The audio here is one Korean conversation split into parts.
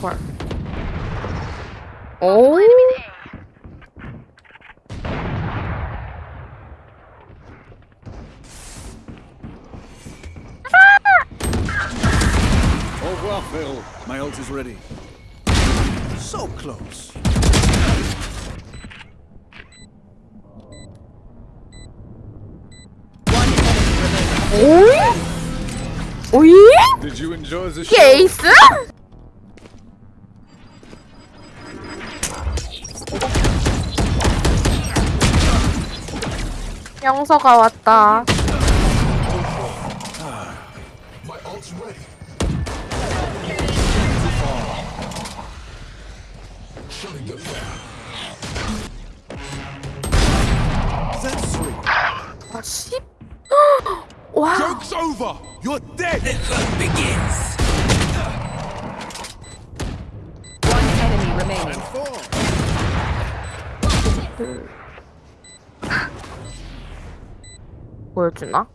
Oh! Au revoir, Phil. My ult is ready. So close. One enemy remaining. Oh! Oh yeah? Did you enjoy the show? Case? 영서가 왔다. 아, 씨. 와. Joke's over. You're dead. One enemy remaining. 보여주나?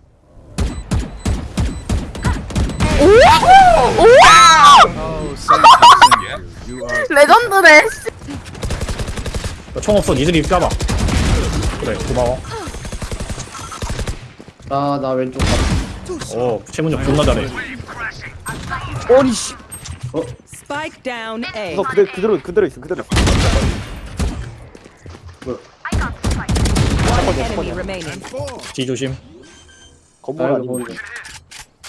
You are 레전드네. 씨. 나총 없어 니들이 까봐 그래 고마워 나, 나 왼쪽 가. 어 최문혁 존나 잘해 어니, 씨. Spike down A. 너 그대, 그대로, 그대로 있어, 그대로. 뭐야, One enemy remaining. four. 뒤 조심 건물 아니고.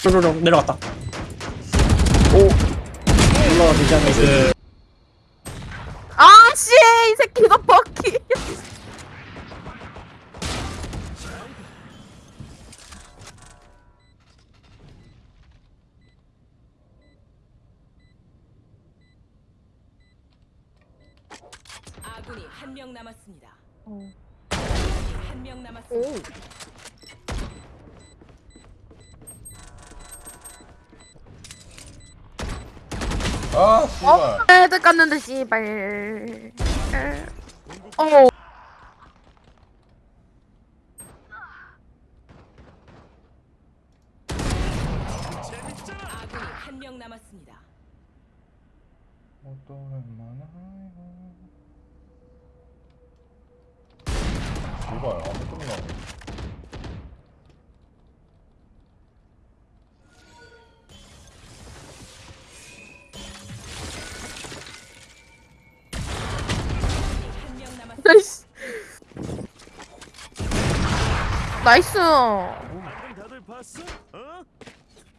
뾰로롱 내려갔다 올라가 되지 않나. 그 아, 씨. 이 새끼가 바퀴. 아군이 한 명 남았습니다. 어. 한명 남았습니다. 오. 아, 씨발. 어? 애들 깠는데 씨발. 어. 아군이 한명 남았습니다. 또 오랜만에 이봐요, 아무 끝나고. 한 나이스.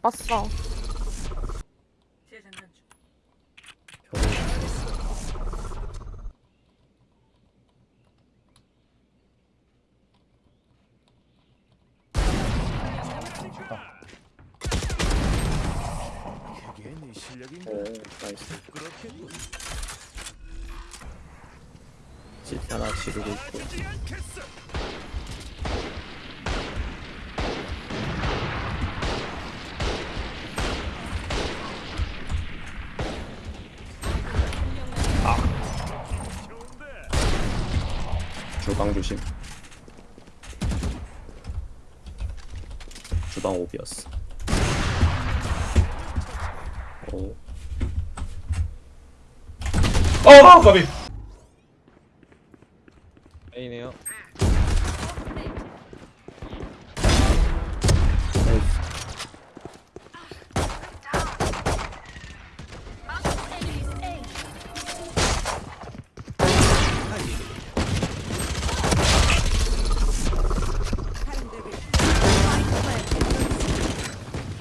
봤어. 네 나이스. 집 하나 지르고 있고. 주방 조심. 주방 오비였어. 오. 어, 까비. A네요.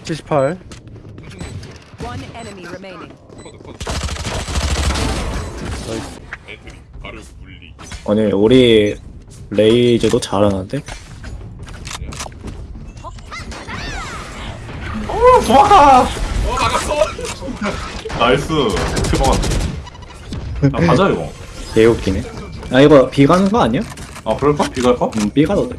칠십팔. One enemy remaining. 아니 우리 Raze도 잘하는데 nice. 대박. 아, 가자, 이거. 개 웃기네. 아 이거 B 가는 거 아니야? 아, 그럴까? B 갈까? 음 B 가도 돼.